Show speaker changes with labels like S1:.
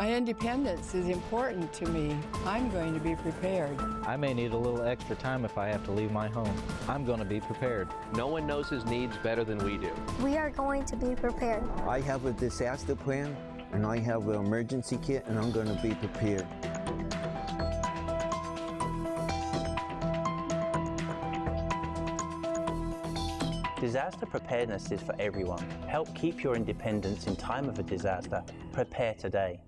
S1: My independence is important to me. I'm going to be prepared.
S2: I may need a little extra time if I have to leave my home. I'm going to be prepared.
S3: No one knows his needs better than we do.
S4: We are going to be prepared.
S5: I have a disaster plan and I have an emergency kit and I'm going to be prepared.
S6: Disaster preparedness is for everyone. Help keep your independence in time of a disaster. Prepare today.